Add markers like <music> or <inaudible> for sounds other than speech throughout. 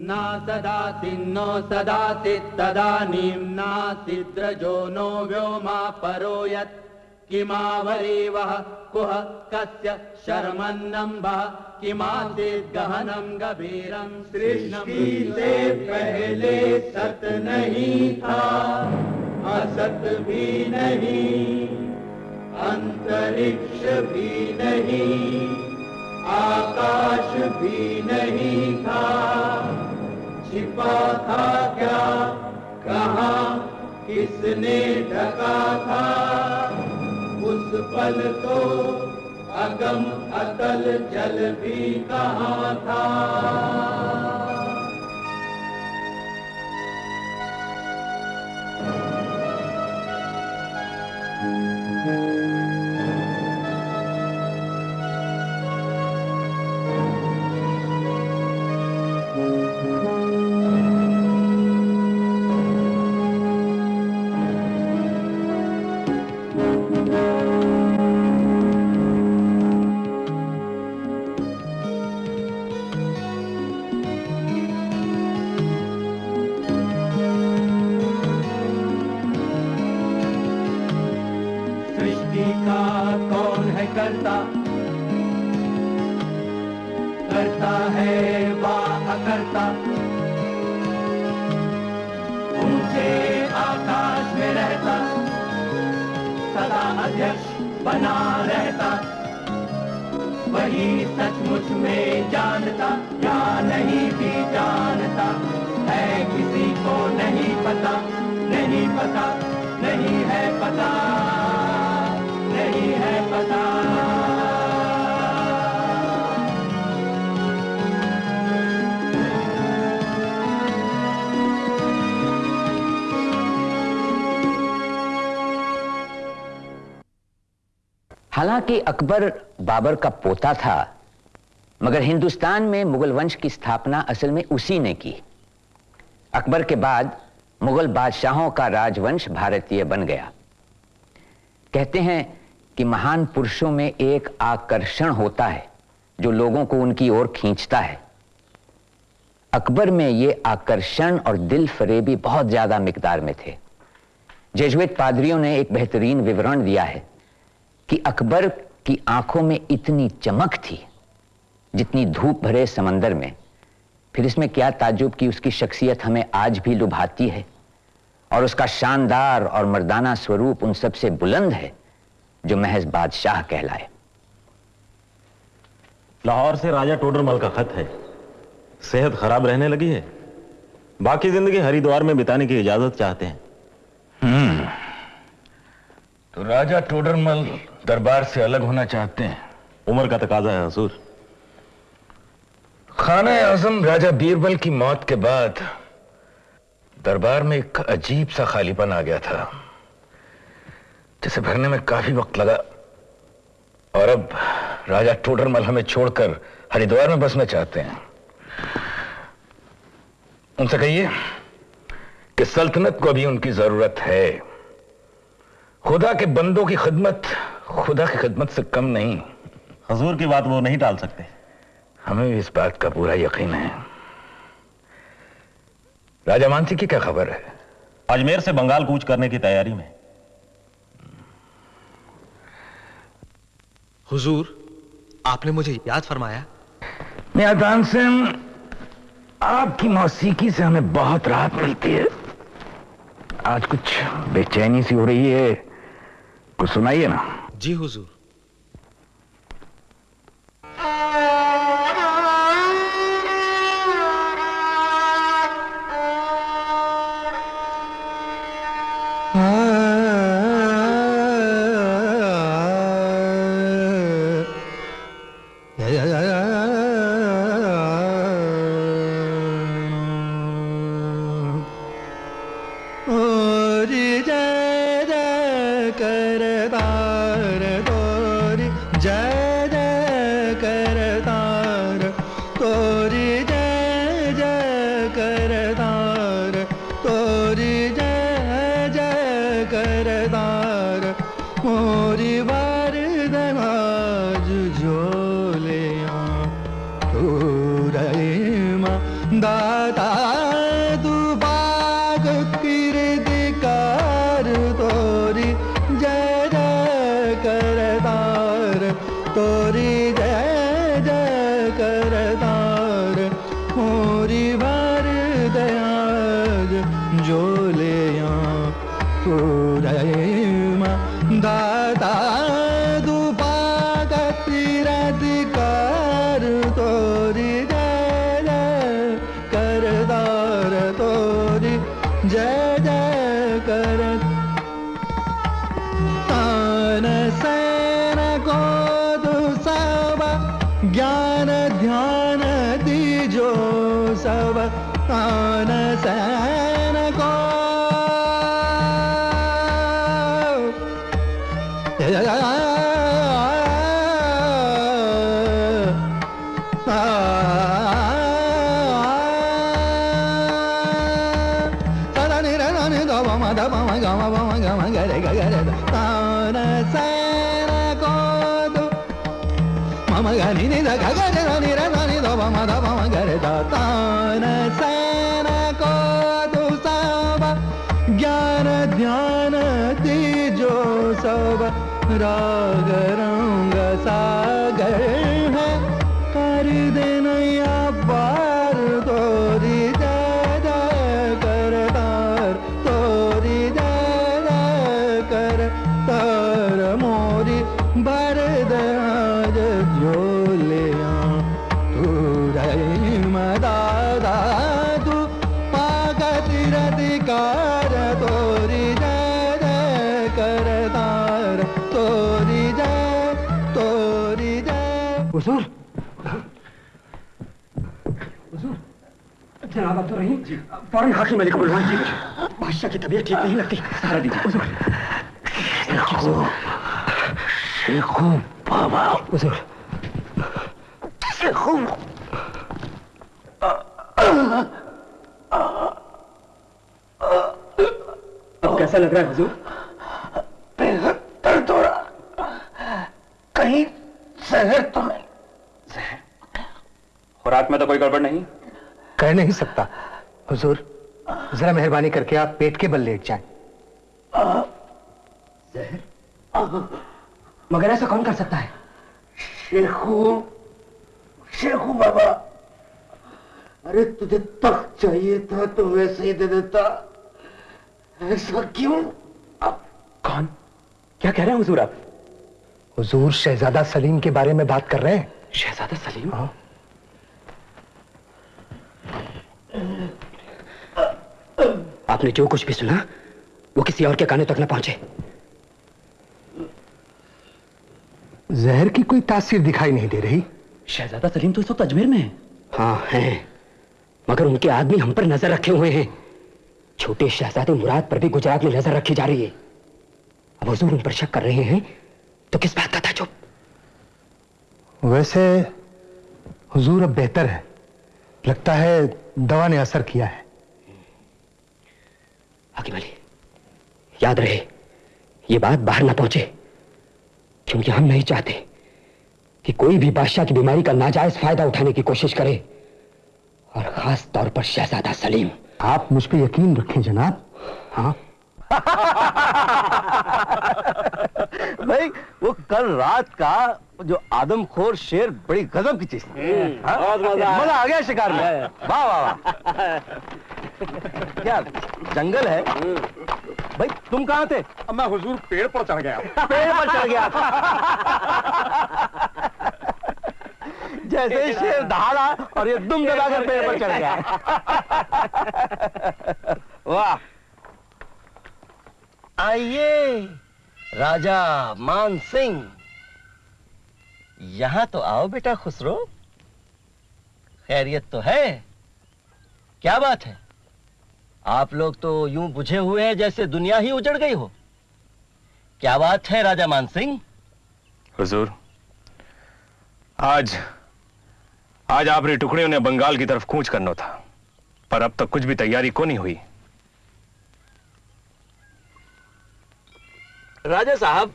न नो सदाति तदानीं नासिद्रजो नो व्योमा परो यत् किमावरीवः कुह कस्य शर्मन्नम्बः, किमासीत् गहनं गभीरं सृष्टि से पहले सत नहीं था, असत भी नहीं, अंतरिक्ष भी नहीं, आकाश भी नहीं था। छिपा था क्या? कहा, किसने ढका था? उस पल तो अगम अतल जल भी कहा था? अकर्ता ऊँचे आकाश में रहता। सदा अध्यक्ष बना रहता। वही सचमुच में जानता, या नहीं भी जानता। है किसी को नहीं पता नहीं पता, नहीं है पता। हालाँकि अकबर बाबर का पोता था, मगर हिंदुस्तान में मुगल वंश की स्थापना असल में उसी ने की। अकबर के बाद मुगल बादशाहों का राजवंश भारतीय बन गया। कहते हैं कि महान पुरुषों में एक आकर्षण होता है, जो लोगों को उनकी ओर खींचता है। अकबर में यह आकर्षण और दिल फरेबी बहुत ज़्यादा मिकदार में थे। जेजुएट पादरियों ने एक बेहतरीन विवरण दिया है। कि अकबर की आँखों में इतनी चमक थी जितनी धूप भरे समंदर में। फिर इसमें क्या ताजुब कि उसकी शख्सियत हमें आज भी लुभाती है और उसका शानदार और मर्दाना स्वरूप उन सबसे बुलंद है जो महज बादशाह कहलाए। लाहौर से राजा टोडरमल का खत है। सेहत खराब रहने लगी है। बाकी ज़िंदगी हरिद्वार में बिताने की इजाज़त चाहते हैं। हम्म। तो राजा टोडरमल दरबार से अलग होना चाहते हैं। उम्र का तकाजा है हसूर। खाना आज़म राजा बीरबल की मौत के बाद दरबार में एक अजीब सा खालीपन आ गया था जिसे भरने में काफ़ी वक्त लगा। और अब राजा टोडरमल हमें छोड़कर हरिद्वार में बसना चाहते हैं। उनसे कहिए कि सल्तनत को भी उनकी ज़रूरत है। खुदा के बंदों की खिदमत खुदा की खिदमत से कम नहीं। हजूर की बात वो नहीं टाल सकते। हमें भी इस बात का पूरा यकीन है। राजा मानसी की क्या खबर है? अजमेर से बंगाल कूच करने की तैयारी में। हुजूर आपने मुझे याद फरमाया? से आपकी मौसीकी से हमें बहुत राहत मिलती है। आज कुछ बेचैनी सी हो रही है। कुछ सुनाइए ना। जी हुजूर। जय फ़ौरन हाकिम अली को बुलवाइए बादशाह की तबीयत ठीक नहीं लगती। सहारा दीजिए। बाबा। हुजूर। शेखू। अब कैसा लग रहा है हुजूर? बेहद दर्द हो रहा। कहीं जहर तो नहीं। खुराक में तो कोई गड़बड़ नहीं? कह नहीं सकता। हुजूर जरा मेहरबानी करके आप पेट के बल लेट जाएँ। मगर ऐसा कौन कर सकता है? शेखू शेखू बाबा अरे तुझे तख्त चाहिए था तो वैसे ही दे देता। ऐसा क्यों? आप कौन? क्या कह रहे हैं हुजूर आप? हुजूर शहजादा सलीम के बारे में बात कर रहे हैं। शहजादा सलीम? हाँ। आपने जो कुछ भी सुना वो किसी और के कानों तक न पहुँचे। जहर की कोई तासीर दिखाई नहीं दे रही? शहजादा सलीम तो इस वक्त अजमेर में है। हाँ हैं। मगर उनके आदमी हम पर नज़र रखे हुए हैं। छोटे शहजादे मुराद पर भी गुजरात में नज़र रखी जा रही है। अब हुजूर उन पर शक कर रहे हैं तो किस बात का था चुप वैसे हुजूर अब बेहतर है। लगता है दवा ने असर किया है। हाकिम अली याद रहे, ये बात बाहर ना पहुँचे, क्योंकि हम नहीं चाहते कि कोई भी बादशाह की बीमारी का नाजायज फ़ायदा उठाने की कोशिश करे, और खास तौर पर शहजादा सलीम। आप मुझ पर यकीन रखें जनाब। हाँ। <laughs> भाई वो कल रात का जो आदमखोर शेर बड़ी गजब की चीज़ थी। हाँ? मज़ा आ गया शिकार में। वाह वाह वाह। <laughs> क्या जंगल है? भाई तुम कहाँ थे? अब मैं हुजूर पेड़ पर चढ़ गया। <laughs> पेड़ पर चढ़ गया। जैसे ही शेर दहाड़ा और ये दुम दबाकर पेड़ पर चढ़ गया। वाह। आइए राजा मान सिंह, यहाँ तो आओ बेटा खुसरो। खैरियत तो है। क्या बात है? आप लोग तो यूँ बुझे हुए हैं जैसे दुनिया ही उजड़ गई हो। क्या बात है राजा मान सिंह? हुजूर, आज आज आपने टुकड़ियों ने बंगाल की तरफ़ कूच करना था, पर अब तक कुछ भी तैयारी को नहीं हुई। राजा साहब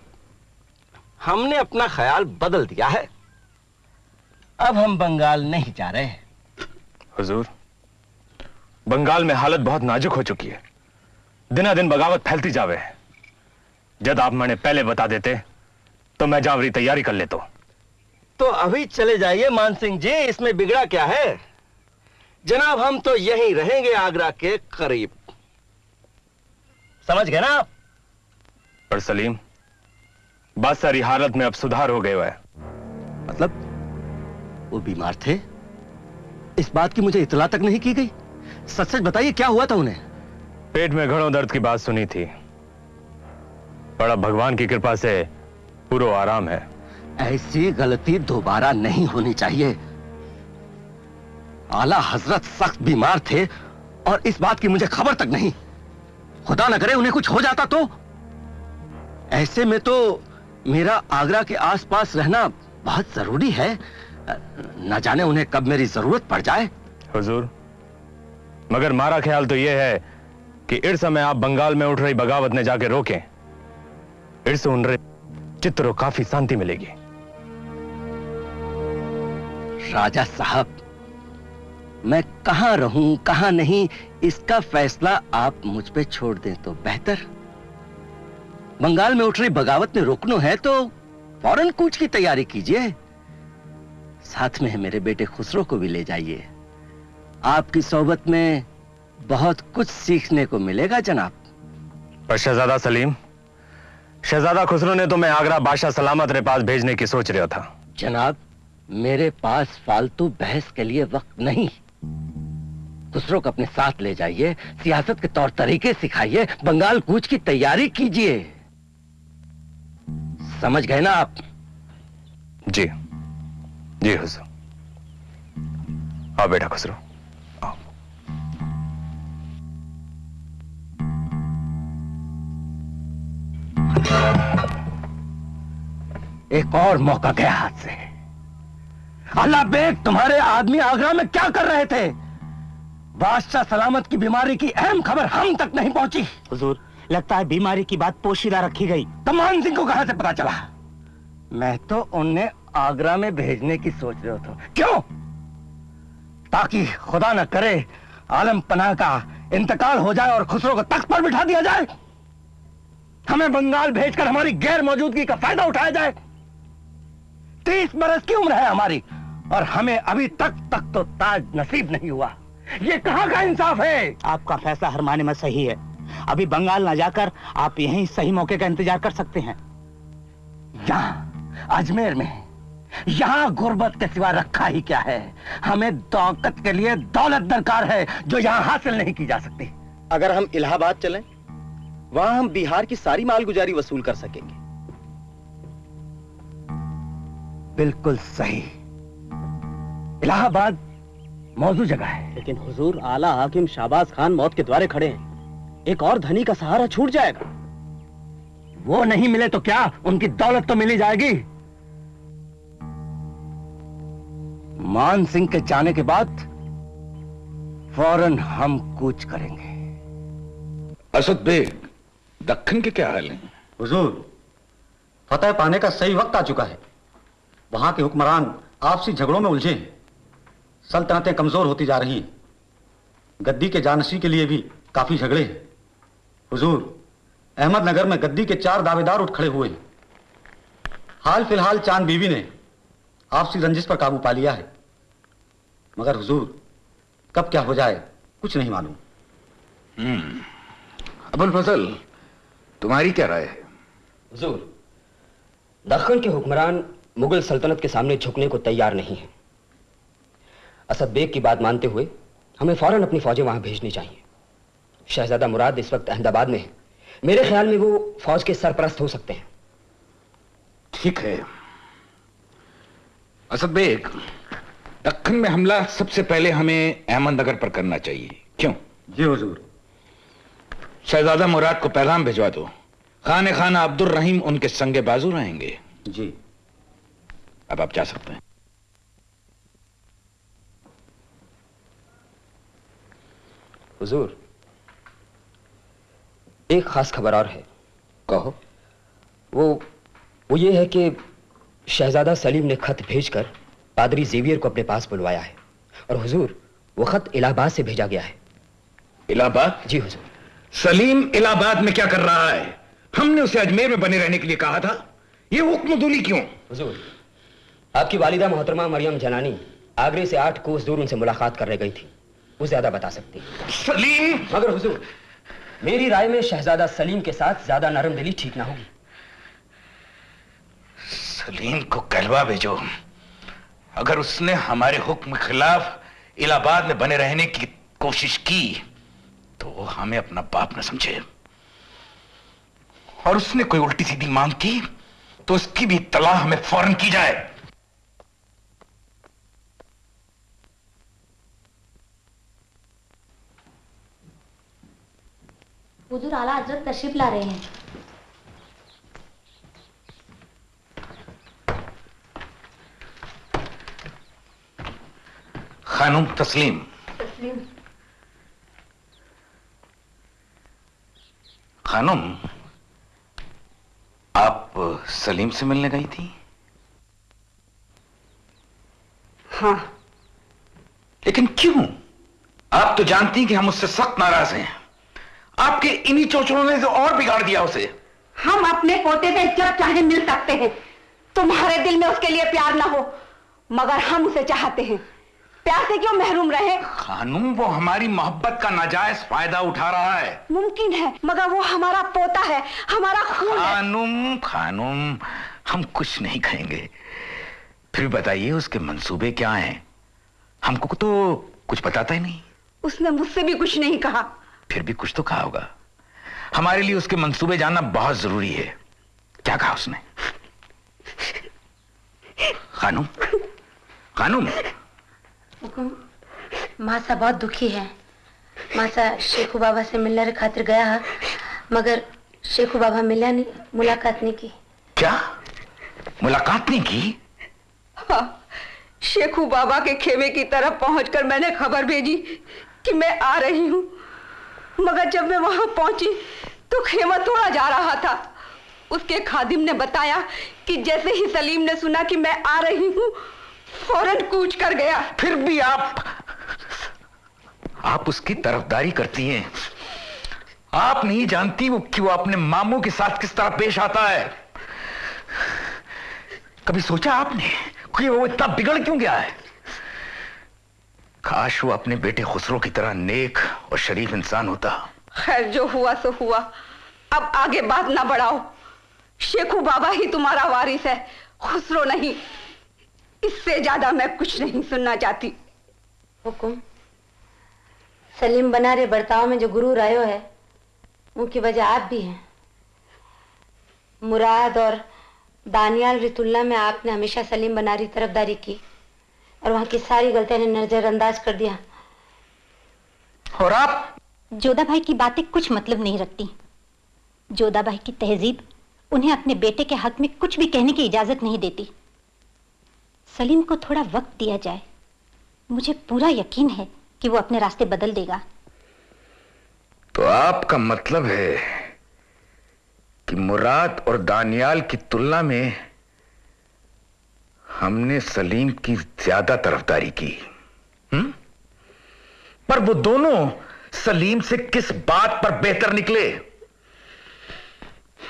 हमने अपना ख्याल बदल दिया है। अब हम बंगाल नहीं जा रहे हुजूर बंगाल में हालत बहुत नाजुक हो चुकी है। दिना दिन बगावत फैलती जावे है। जब आप मैंने पहले बता देते तो मैं जावरी तैयारी कर लेता तो अभी चले जाइए मान सिंह जी इसमें बिगड़ा क्या है? जनाब हम तो यहीं रहेंगे आगरा के करीब। समझ गए ना आप? पर सलीम बात सारी हालत में अब सुधार हो गया है। मतलब वो बीमार थे? इस बात की मुझे इतला तक नहीं की गई। सच सच बताइए क्या हुआ था उन्हें? पेट में घड़ों दर्द की बात सुनी थी। बड़ा भगवान की कृपा से पूरा आराम है। ऐसी गलती दोबारा नहीं होनी चाहिए। आला हज़रत सख्त बीमार थे और इस बात की मुझे खबर तक नहीं। खुदा न करे उन्हें कुछ हो जाता तो ऐसे में तो मेरा आगरा के आसपास रहना बहुत ज़रूरी है। न जाने उन्हें कब मेरी ज़रूरत पड़ जाए। हुजूर मगर मारा ख्याल तो यह है कि इस समय आप बंगाल में उठ रही बगावत ने जाके रोकें। इस उन रहे चित्रों काफ़ी शांति मिलेगी। राजा साहब मैं कहाँ रहूँ कहाँ नहीं इसका फैसला आप मुझ पे छोड़ दें तो बेहतर। बंगाल में उठ रही बगावत में रोकनो है तो फ़ौरन कूच की तैयारी कीजिए। साथ में मेरे बेटे खुसरो को भी ले जाइए। आपकी सोबत में बहुत कुछ सीखने को मिलेगा जनाब। पर शहजादा सलीम शहजादा खुसरो ने तो मैं आगरा बादशाह सलामत रे पास भेजने की सोच रहा था। जनाब मेरे पास फालतू बहस के लिए वक्त नहीं। खुसरो को अपने साथ ले जाइए सियासत के तौर तरीके सिखाइए बंगाल कूच की तैयारी कीजिए। समझ गए ना आप? जी। जी हुजूर। आओ बेटा खुसरो एक और मौका गया हाथ से। अल्लाह बेग तुम्हारे आदमी आगरा में क्या कर रहे थे? बादशाह सलामत की बीमारी की अहम खबर हम तक नहीं पहुँची। हुजूर लगता है बीमारी की बात पोशीदा रखी गई। तमान सिंह को कहाँ से पता चला? मैं तो उन्हें आगरा में भेजने की सोच रहा था। क्यों? ताकि खुदा न करे आलम पनाह का इंतकाल हो जाए और खुसरो को तख्त पर बिठा दिया जाए। हमें बंगाल भेजकर हमारी गैर मौजूदगी का फ़ायदा उठाया जाए। तीस बरस की उम्र है हमारी और हमें अभी तक तक तो ताज नसीब नहीं हुआ। ये कहाँ का इंसाफ है? आपका फैसला हर माने में सही है। अभी बंगाल ना जाकर आप यहीं सही मौके का इंतज़ार कर सकते हैं। यहाँ अजमेर में। यहाँ गुर्बत के सिवा रखा ही क्या है? हमें दौकत के लिए दौलत दरकार है जो यहाँ हासिल नहीं की जा सकती। अगर हम इलाहाबाद चलें वहाँ हम बिहार की सारी मालगुजारी वसूल कर सकेंगे। बिल्कुल सही। इलाहाबाद मौजूद जगह है। लेकिन हुजूर आला हाकिम शाहबाज खान मौत के द्वारे खड़े हैं। एक और धनी का सहारा छूट जाएगा। वो नहीं मिले तो क्या उनकी दौलत तो मिली जाएगी? मान सिंह के जाने के बाद फ़ौरन हम कूच करेंगे। असद बेग दक्कन के क्या हाल हैं? हुजूर फतेह पाने का सही वक्त आ चुका है। वहाँ के हुक्मरान आपसी झगड़ों में उलझे हैं। सल्तनतें कमज़ोर होती जा रही हैं। गद्दी के जानसी के लिए भी काफ़ी झगड़े हैं। हुजूर अहमदनगर में गद्दी के चार दावेदार उठ खड़े हुए हैं। हाल फ़िलहाल चाँद बीवी ने आपसी रंजिश पर काबू पा लिया है। मगर हुजूर कब क्या हो जाए कुछ नहीं मालूम। हम्म अबुल फजल तुम्हारी क्या राय है? हुजूर दक्कन के हुक्मरान मुगल सल्तनत के सामने झुकने को तैयार नहीं है। असद बेग की बात मानते हुए हमें फ़ौरन अपनी फौजें वहाँ भेजनी चाहिए। शहजादा मुराद इस वक्त अहमदाबाद में है। मेरे ख्याल में वो फौज के सरपरस्त हो सकते हैं। ठीक है। असद बेग दक्कन में हमला सबसे पहले हमें अहमदनगर पर करना चाहिए। क्यों? जी हुजूर। शहजादा मुराद को पैगाम भिजवा दो। खान खाना अब्दुल रहीम उनके संगे बाजू रहेंगे। जी। अब आप जा सकते हैं। हुजूर एक खास खबर और है। कहो। वो वो ये है कि शहजादा सलीम ने खत भेजकर पादरी जेवियर को अपने पास बुलवाया है और हुजूर वो खत इलाहाबाद से भेजा गया है। इलाहाबाद? जी हुजूर। सलीम इलाहाबाद में क्या कर रहा है? हमने उसे अजमेर में बने रहने के लिए कहा था। ये हुक्म दूली क्यों? हुजूर आपकी वालिदा मोहतरमा मरियम जनानी आगरे से आठ कोस दूर उनसे मुलाकात करने गई थी। वो ज़्यादा बता सकती सलीम! मगर हुजूर मेरी राय में शहजादा सलीम के साथ ज़्यादा नरम दिली ठीक ना होगी। सलीम को कहलवा भेजो। अगर उसने हमारे हुक्म खिलाफ इलाहाबाद में बने रहने की कोशिश की तो वो हमें अपना बाप न समझे। और उसने कोई उल्टी सीधी मांग की तो उसकी भी तलाह हमें फ़ौरन की जाए। हुजूर आला हज़रत तशरीफ़ ला रहे हैं। खानुम तस्लीम। तस्लीम। खानुम आप सलीम से मिलने गई थी? हाँ। लेकिन क्यों? आप तो जानती हैं कि हम उससे सख्त नाराज़ हैं। आपके इन्हीं चोचलों ने तो और बिगाड़ दिया उसे। हम अपने पोते से जब चाहे मिल सकते हैं तुम्हारे दिल में उसके लिए प्यार ना हो मगर हम उसे चाहते हैं। प्यार से क्यों महरूम रहे? खानुम वो हमारी मोहब्बत का नाजायज फ़ायदा उठा रहा है। मुमकिन है मगर वो हमारा पोता है हमारा खून है। खानुम खानुम हम कुछ नहीं कहेंगे फिर बताइए उसके मंसूबे क्या हैं? हमको तो कुछ बताता ही नहीं। उसने मुझसे भी कुछ नहीं कहा। फिर भी कुछ तो कहा होगा। हमारे लिए उसके मंसूबे जानना बहुत ज़रूरी है। क्या कहा उसने? खानुम खानुम मासा बहुत दुखी है। मासा शेखू बाबा से मिलने रे खातिर गया है मगर शेखू बाबा मिला नहीं मुलाकात नहीं की। क्या? मुलाकात नहीं की? हाँ, शेखू बाबा के खेमे की तरफ़ पहुंचकर मैंने खबर भेजी कि मैं आ रही हूँ। मगर जब मैं वहाँ पहुँची तो खेमा तोड़ा जा रहा था। उसके खादिम ने बताया कि जैसे ही सलीम ने सुना कि मैं आ रही हूँ, फ़ौरन कूच कर गया। फिर भी आप आप उसकी तरफदारी करती हैं। आप नहीं जानती वो कि वो अपने मामू के साथ किस तरह पेश आता है। कभी सोचा आपने कि वो इतना बिगड़ क्यों गया है? काश वो अपने बेटे खुसरो की तरह नेक और शरीफ इंसान होता। खैर जो हुआ सो हुआ। अब आगे बात ना बढ़ाओ। शेखू बाबा ही तुम्हारा वारिस है खुसरो नहीं। इससे ज़्यादा मैं कुछ नहीं सुनना चाहती। हुकुम सलीम बना रे बर्ताव में जो गुरु आयो है उनकी वजह आप भी हैं। मुराद और दानियाल रितुल्ला में आपने हमेशा सलीम बनारी तरफदारी की। और वहाँ की सारी गलतियाँ ने नजरअंदाज कर दिया। और आप? जोधा भाई की बातें कुछ मतलब नहीं रखती। जोधा भाई की तहजीब उन्हें अपने बेटे के हक में कुछ भी कहने की इजाज़त नहीं देती। सलीम को थोड़ा वक्त दिया जाए। मुझे पूरा यकीन है कि वो अपने रास्ते बदल देगा। तो आपका मतलब है कि मुराद और दानियाल की तुलना में हमने सलीम की ज़्यादा तरफदारी की। हुँ? पर वो दोनों सलीम से किस बात पर बेहतर निकले?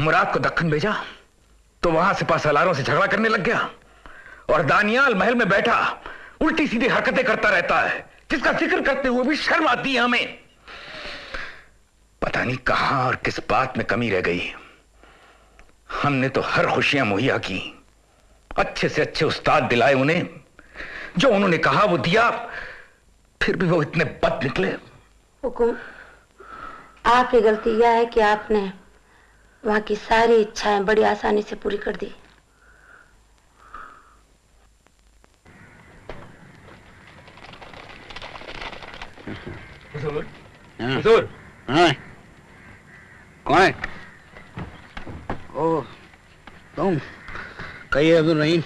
मुराद को दक्कन भेजा तो वहाँ से पास पासलारों से झगड़ा करने लग गया और दानियाल महल में बैठा उल्टी सीधी हरकतें करता रहता है। जिसका ज़िक्र करते हुए भी शर्म आती है हमें। पता नहीं कहाँ और किस बात में कमी रह गई। हमने तो हर खुशियाँ मुहैया की। अच्छे से अच्छे उस्ताद दिलाए उन्हें। जो उन्होंने कहा वो दिया। फिर भी वो इतने बद निकले। हुकुम आपकी गलती यह है कि आपने वहाँ की सारी इच्छाएँ बड़ी आसानी से पूरी कर दी। हुजूर? हुजूर? हाँ। कौन है? ओ तुम। कहिए अब्दुल रहीम।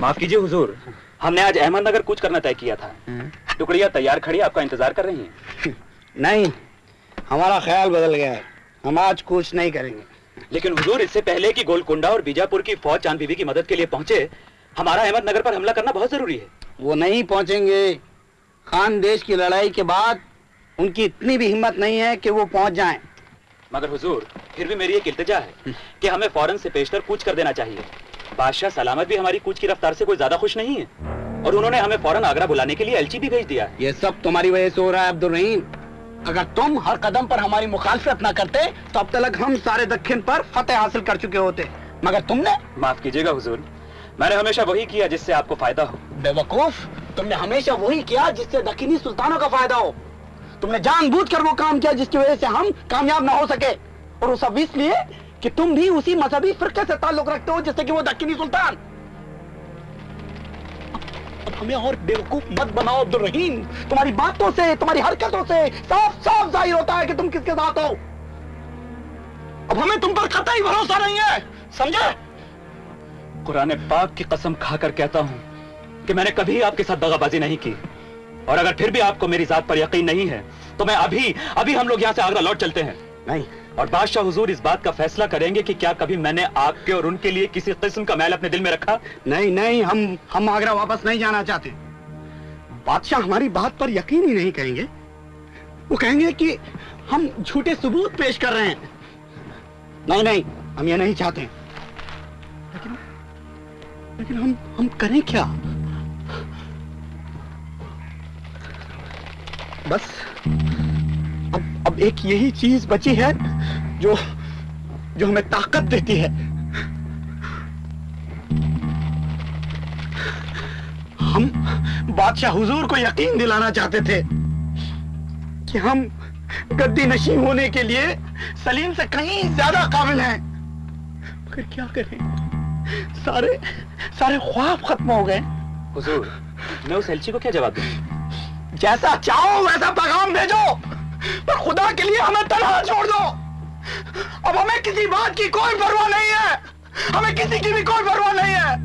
माफ़ कीजिए हुजूर हमने आज अहमदनगर कुछ करना तय किया था। टुकड़िया तैयार खड़ी आपका इंतज़ार कर रही हैं। नहीं हमारा ख्याल बदल गया है। हम आज कुछ नहीं करेंगे। लेकिन हुजूर इससे पहले कि गोलकुंडा और बीजापुर की फौज चाँद बीबी की मदद के लिए पहुँचे हमारा अहमदनगर पर हमला करना बहुत ज़रूरी है। वो नहीं पहुँचेंगे। खान देश की लड़ाई के बाद उनकी इतनी भी हिम्मत नहीं है कि वो पहुँच जाएँ। मगर हुजूर फिर भी मेरी एक इल्तिजा है कि हमें फ़ौरन से पेशतर कूच कर देना चाहिए। बादशाह सलामत भी हमारी कूच की रफ्तार से कोई ज़्यादा खुश नहीं है। और उन्होंने हमें फ़ौरन आगरा बुलाने के लिए एलची भी भेज दिया। ये सब तुम्हारी वजह से हो रहा है अब्दुल रहीम अगर तुम हर कदम पर हमारी मुखालफत न करते तो अब तक हम सारे दक्षिण पर फतेह हासिल कर चुके होते। मगर तुमने माफ़ कीजिएगा हुजूर मैंने हमेशा वही किया जिससे आपको फ़ायदा हो। बेवकूफ़ तुमने हमेशा वही किया जिससे दक्षिणी सुल्तानों का फ़ायदा हो। तुमने जानबूझकर वो काम किया जिसकी वजह से हम कामयाब ना हो सके। और वो सब इसलिए कि तुम भी उसी मजहबी फिरके से ताल्लुक रखते हो जैसे कि वो दक्षिणी सुल्तान। हमें और बेवकूफ़ मत बनाओ अब्दुल रहीम। तुम्हारी बातों से, तुम्हारी हरकतों से साफ़ साफ़ ज़ाहिर होता है कि तुम किसके साथ हो। अब हमें तुम पर कतई भरोसा नहीं है, समझे? कुरान पाक की कसम खाकर कहता हूँ कि मैंने कभी आपके साथ दगाबाजी नहीं की। और अगर फिर भी आपको मेरी जात पर यकीन नहीं है तो मैं अभी अभी हम लोग यहाँ से आगरा लौट चलते हैं। नहीं। और बादशाह हुजूर इस बात का फैसला करेंगे कि क्या कभी मैंने आपके और उनके लिए किसी किस्म का मैल अपने दिल में रखा? नहीं नहीं, हम हम आगरा वापस नहीं जाना चाहते। बादशाह हमारी बात पर यकीन ही नहीं करेंगे वो कहेंगे कि हम झूठे सबूत पेश कर रहे हैं। नहीं नहीं, हम ये नहीं चाहते। लेकिन लेकिन हम हम करें क्या? बस अब अब एक यही चीज़ बची है जो जो हमें ताकत देती है। हम बादशाह हुजूर को यकीन दिलाना चाहते थे कि हम गद्दी नशी होने के लिए सलीम से कहीं ज़्यादा काबिल हैं। मगर क्या करें? सारे सारे ख्वाब खत्म हो गए। हुजूर मैं उस एलची को क्या जवाब दूँ? जैसा चाहो वैसा पैगाम भेजो। पर खुदा के लिए हमें तनहा छोड़ दो। अब हमें किसी बात की कोई परवाह नहीं है। हमें किसी की भी कोई परवाह नहीं है।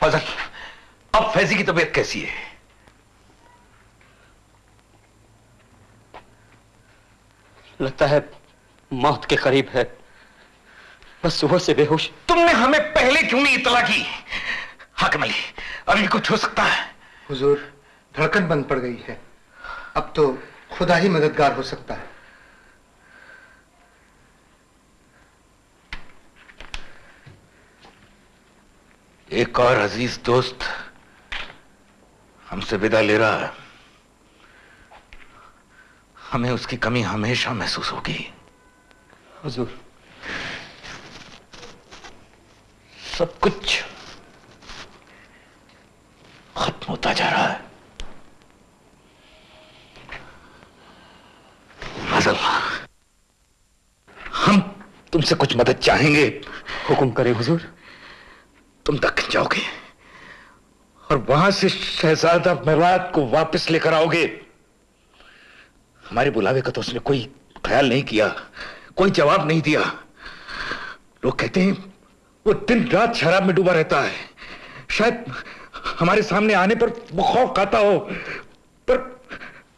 फजल, अब फैजी की तबीयत कैसी है? लगता है मौत के करीब है। बस सुबह से बेहोश। तुमने हमें पहले क्यों नहीं इतला की? हकम अली अभी कुछ हो सकता है। हुजूर धड़कन बंद पड़ गई है। अब तो खुदा ही मददगार हो सकता है। एक और अज़ीज़ दोस्त हमसे विदा ले रहा है। हमें उसकी कमी हमेशा महसूस होगी। हुजूर सब कुछ खत्म होता जा रहा है। फजल हम तुमसे कुछ मदद चाहेंगे। हुक्म करें हुजूर। तुम दक्षिण जाओगे और वहाँ से शहजादा मेवात को वापस लेकर आओगे। हमारे बुलावे का तो उसने कोई ख्याल नहीं किया, कोई जवाब नहीं दिया। लोग कहते हैं, वो दिन रात शराब में डूबा रहता है। शायद हमारे सामने आने पर वो खौफ खाता हो, पर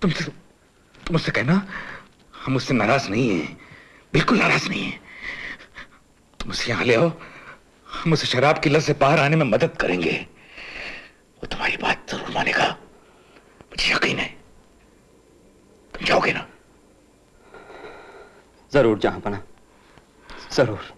तुमसे तुम उससे कहना, हम उससे नाराज़ नहीं हैं, बिल्कुल नाराज़ नहीं है। तुम उसे यहाँ ले आओ, हम उसे शराब की लत से बाहर आने में मदद करेंगे। वो तुम्हारी बात ज़रूर मानेगा। मुझे यकीन है तुम जाओगे ना? ज़रूर जहाँ पना ज़रूर।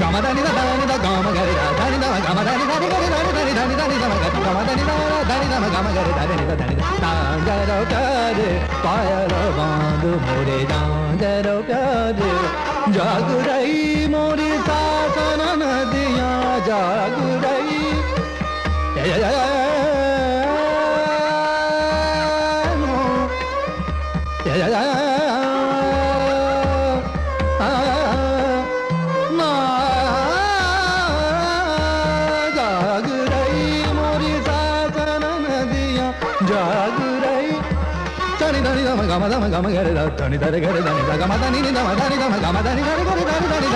Gama da ni da da ni da gama ga da da తాంగరో కాదు పాయలో బాందు మోరే తాంగరో కాదు జాగురై మోరి సాసన నదియా జాగురై Yeah, yeah, yeah. గమ గమ గమ గరి దాని దరి గరి దాని గమ దాని గమ దాని గమ గమ దాని గరి గరి దాని దాని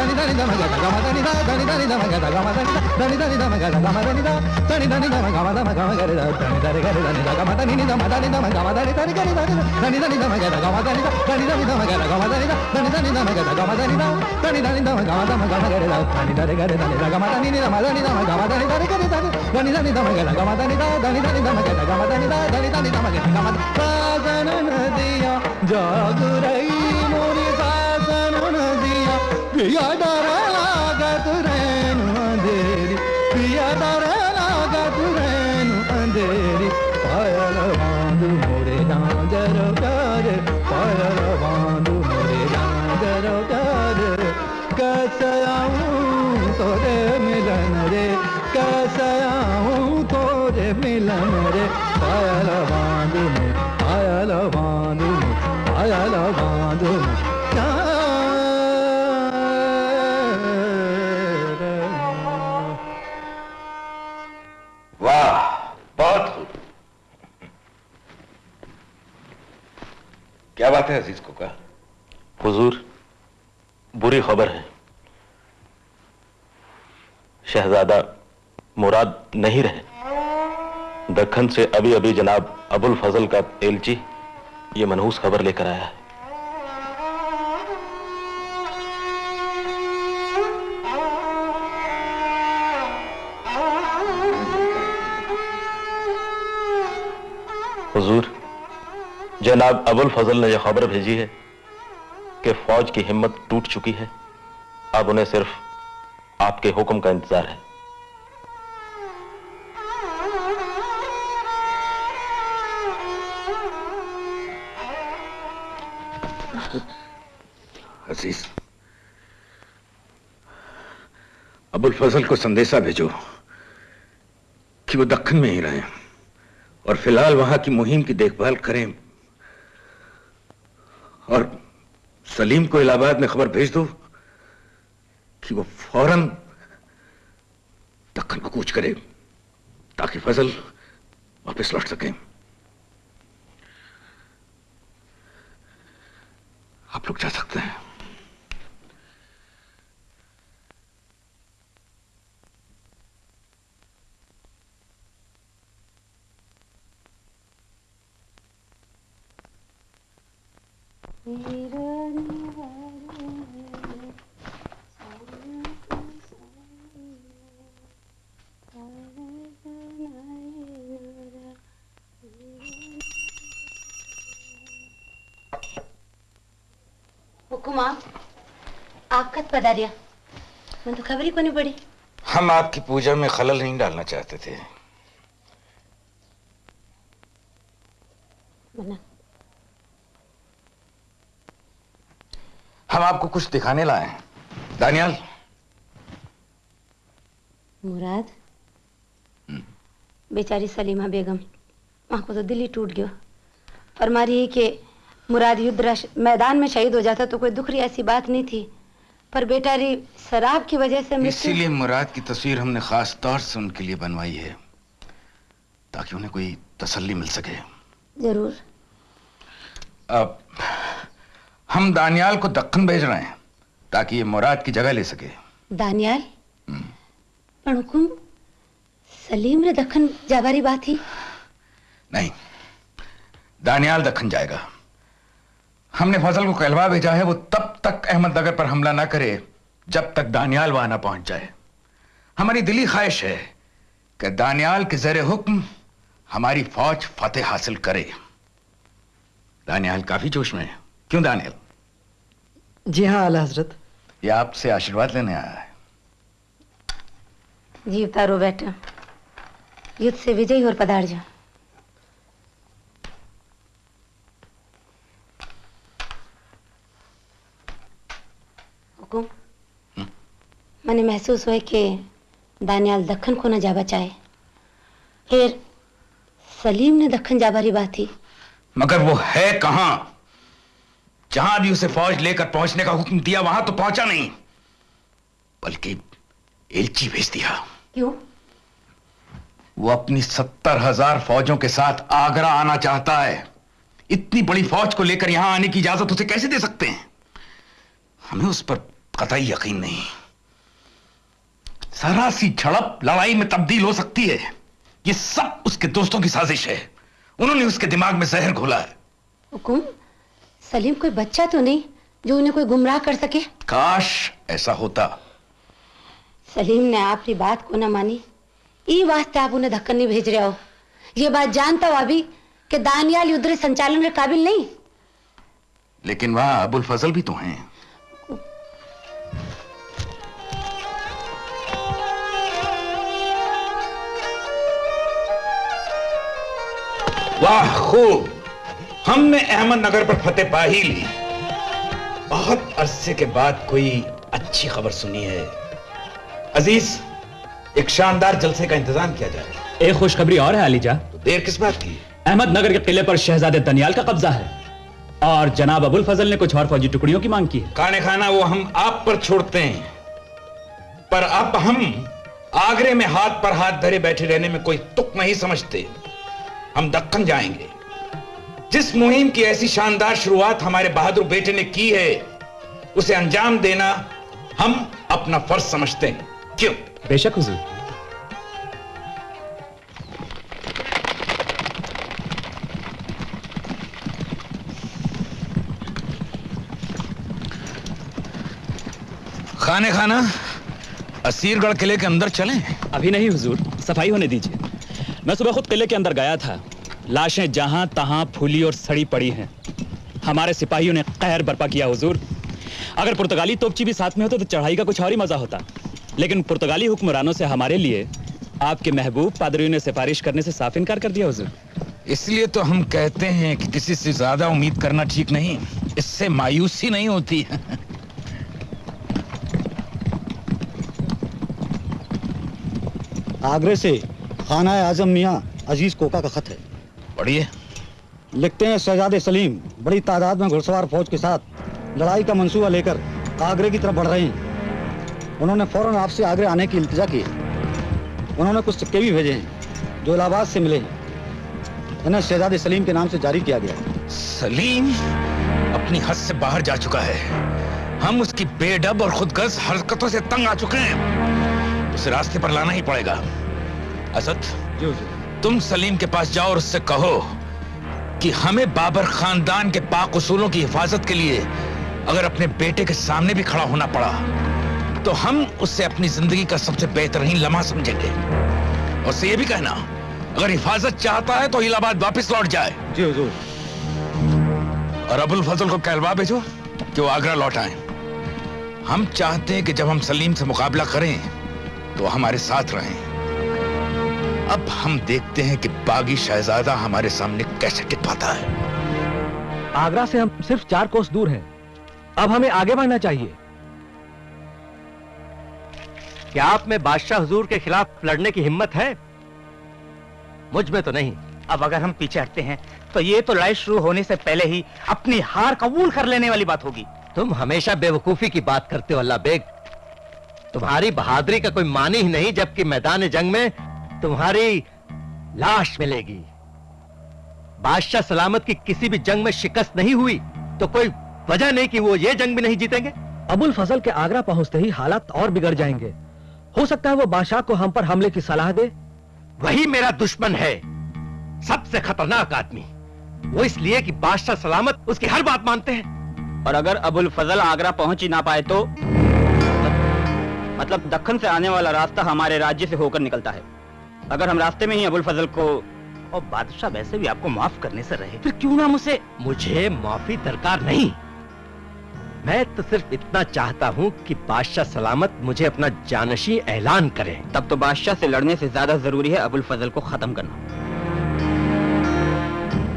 जागुरैया ఆడారా बुरी खबर है। शहजादा मुराद नहीं रहे। दखन से अभी अभी जनाब अबुल फजल का एलची, ये मनहूस खबर लेकर आया है। हुजूर, जनाब अबुल फजल ने यह खबर भेजी है। कि फौज की हिम्मत टूट चुकी है। अब उन्हें सिर्फ़ आपके हुक्म का इंतज़ार है। अज़ीज़, अबुल फजल को संदेशा भेजो कि वो दक्कन में ही रहें और फ़िलहाल वहाँ की मुहिम की देखभाल करें और सलीम को इलाहाबाद में खबर भेज दो कि वो फ़ौरन दखन को कूच करे, ताकि फजल वापस लौट सके। आप लोग जा सकते हैं। हुकुमा आप पधारिया। मैं तो खबर ही को नहीं पड़ी। हम आपकी पूजा में खलल नहीं डालना चाहते थे। मना हम आपको कुछ दिखाने लाए हैं। दानियाल। मुराद। बेचारी सलीमा बेगम माँ को तो दिल ही टूट गयो। फरमा रही है कि मुराद युद्ध मैदान में शहीद हो जाता तो कोई दुख रही ऐसी बात नहीं थी। पर बेचारी शराब की वजह से इसीलिए मुराद की तस्वीर हमने खास तौर से उनके लिए बनवाई है ताकि उन्हें कोई तसल्ली मिल सके। ज़रूर। अब हम दानियाल को दक्कन भेज रहे हैं ताकि ये मुराद की जगह ले सके। दानियाल? पण हुकुम सलीम रे दखन जाबारी बात ही। नहीं दानियाल दक्कन जाएगा। हमने फजल को कहलवा भेजा है वो तब तक अहमदनगर पर हमला ना करे जब तक दानियाल वहाँ ना पहुँच जाए। हमारी दिली ख्वाहिश है कि दानियाल के जरे हुक्म हमारी फौज फतेह हासिल करे। दानियाल काफ़ी जोश में है। क्यों दानियाल? जी हाँ आला हज़रत। ये आपसे आशीर्वाद लेने आया है। जी उतारो बेटा। युद्ध से विजयी और पधार जाओ। हुकुम। मैंने महसूस हुआ कि दानियाल दखन को न जा बचाए फिर सलीम ने दखन जा बारी बात थी। मगर वो है कहाँ? जहाँ भी उसे फौज लेकर पहुँचने का हुक्म दिया वहाँ तो पहुँचा नहीं। बल्कि एलची भेज दिया। क्यों? वो अपनी सत्तर हज़ार फौजों के साथ आगरा आना चाहता है। इतनी बड़ी फौज को लेकर यहाँ आने की इजाज़त उसे कैसे दे सकते हैं? हमें उस पर कतई यकीन नहीं। जरा सी झड़प लड़ाई में तब्दील हो सकती है। ये सब उसके दोस्तों की साजिश है। उन्होंने उसके दिमाग में जहर घोला है। हुकुम? सलीम कोई बच्चा तो नहीं जो उन्हें कोई गुमराह कर सके? काश ऐसा होता। सलीम ने आपकी बात को न मानी। ई वास्ते आप उन्हें धक्कन नहीं भेज रहे हो। ये बात जानता हुआ भी कि दानियाल युद्ध संचालन के काबिल नहीं। लेकिन वहाँ अबुल फजल भी तो हैं। वाह खूब। हमने अहमदनगर पर फतेह पा ही ली। बहुत अरसे के बाद कोई अच्छी खबर सुनी है। अज़ीज़ एक शानदार जलसे का इंतज़ाम किया जाए। एक खुशखबरी और है अलीजा तो देर किस बात की? अहमदनगर के किले पर शहजादे दनियाल का कब्जा है और जनाब अबुल फजल ने कुछ और फौजी टुकड़ियों की मांग की है। खाने खाना वो हम आप पर छोड़ते हैं पर अब हम आगरे में हाथ पर हाथ धरे बैठे रहने में कोई तुक नहीं समझते। हम दक्कन जाएँगे। जिस मुहिम की ऐसी शानदार शुरुआत हमारे बहादुर बेटे ने की है उसे अंजाम देना हम अपना फ़र्ज़ समझते हैं। क्यों? बेशक हुजूर। खाने खाना असीरगढ़ किले के अंदर चलें? अभी नहीं हुजूर। सफ़ाई होने दीजिए। मैं सुबह खुद किले के अंदर गया था। लाशें जहाँ तहां फूली और सड़ी पड़ी हैं। हमारे सिपाहियों ने कहर बर्पा किया हुजूर। अगर पुर्तगाली तोपची भी साथ में होते तो चढ़ाई का कुछ और ही मज़ा होता। लेकिन पुर्तगाली हुक्मरानों से हमारे लिए आपके महबूब पादरियों ने सिफारिश करने से साफ़ इनकार कर दिया हुजूर। इसलिए तो हम कहते हैं कि किसी से ज़्यादा उम्मीद करना ठीक नहीं इससे मायूसी नहीं होती। आगरे से खाना आज़म मियाँ अज़ीज़ कोका का खत है। पढ़िए। लिखते हैं शहजादे सलीम बड़ी तादाद में घुड़सवार फौज के साथ लड़ाई का मंसूबा लेकर आगरे की तरफ़ बढ़ रहे हैं। उन्होंने फ़ौरन आपसे आगरे आने की इल्तिजा की। उन्होंने कुछ सिक्के भी भेजे हैं जो इलाहाबाद से मिले हैं। इन्हें शहजादे सलीम के नाम से जारी किया गया। सलीम अपनी हद से बाहर जा चुका है। हम उसकी बेडब और खुदगर्ज हरकतों से तंग आ चुके हैं। उसे रास्ते पर लाना ही पड़ेगा। असद? तुम सलीम के पास जाओ और उससे कहो कि हमें बाबर खानदान के पाक उसूलों की हिफाजत के लिए अगर अपने बेटे के सामने भी खड़ा होना पड़ा तो हम उससे अपनी ज़िंदगी का सबसे बेहतरीन लम्हा समझेंगे। और से ये भी कहना अगर हिफाजत चाहता है तो इलाहाबाद वापस लौट जाए। जी हुजूर। और अबुल फजल को कहलवा भेजो कि वो आगरा लौट आए। हम चाहते हैं कि जब हम सलीम से मुकाबला करें तो हमारे साथ रहें। अब हम देखते हैं कि बागी शहजादा हमारे सामने कैसे टिक पाता है। आगरा से हम सिर्फ़ चार कोस दूर हैं। अब हमें आगे बढ़ना चाहिए। क्या आप में बादशाह हुजूर के खिलाफ लड़ने की हिम्मत है? मुझमें तो नहीं। अब अगर हम पीछे हटते हैं तो ये तो लड़ाई शुरू होने से पहले ही अपनी हार कबूल कर लेने वाली बात होगी। तुम हमेशा बेवकूफ़ी की बात करते हो अल्लाह बेग। तुम्हारी बहादुरी का कोई मानी ही नहीं जबकि मैदान जंग में तुम्हारी लाश मिलेगी। बादशाह सलामत की किसी भी जंग में शिकस्त नहीं हुई तो कोई वजह नहीं कि वो ये जंग भी नहीं जीतेंगे। अबुल फजल के आगरा पहुँचते ही हालात और बिगड़ जाएँगे। हो सकता है वो बादशाह को हम पर हमले की सलाह दे। वही मेरा दुश्मन है सबसे खतरनाक आदमी। वो इसलिए कि बादशाह सलामत उसकी हर बात मानते हैं। और अगर अबुल फजल आगरा पहुँच ही ना पाए तो? मतलब दक्कन से आने वाला रास्ता हमारे राज्य से होकर निकलता है। अगर हम रास्ते में ही अबुल फजल को और बादशाह वैसे भी आपको माफ़ करने से रहे फिर क्यों ना मुझे मुझे माफ़ी दरकार नहीं। मैं तो सिर्फ़ इतना चाहता हूँ कि बादशाह सलामत मुझे अपना जानशी ऐलान करे। तब तो बादशाह से लड़ने से ज़्यादा ज़रूरी है अबुल फजल को खत्म करना।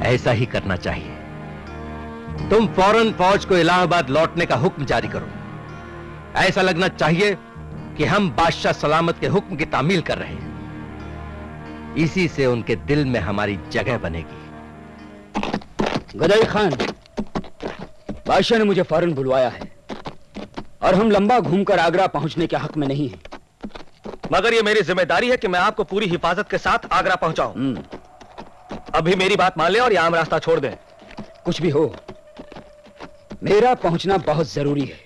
ऐसा ही करना चाहिए। तुम फ़ौरन फौज को इलाहाबाद लौटने का हुक्म जारी करो। ऐसा लगना चाहिए कि हम बादशाह सलामत के हुक्म की तामील कर रहे हैं। इसी से उनके दिल में हमारी जगह बनेगी। गदाई खान बादशाह ने मुझे फ़ौरन बुलवाया है और हम लंबा घूमकर आगरा पहुँचने के हक में नहीं हैं। मगर ये मेरी ज़िम्मेदारी है कि मैं आपको पूरी हिफाजत के साथ आगरा पहुंचाऊं। अभी मेरी बात मान लें और आम रास्ता छोड़ दें। कुछ भी हो मेरा पहुँचना बहुत ज़रूरी है।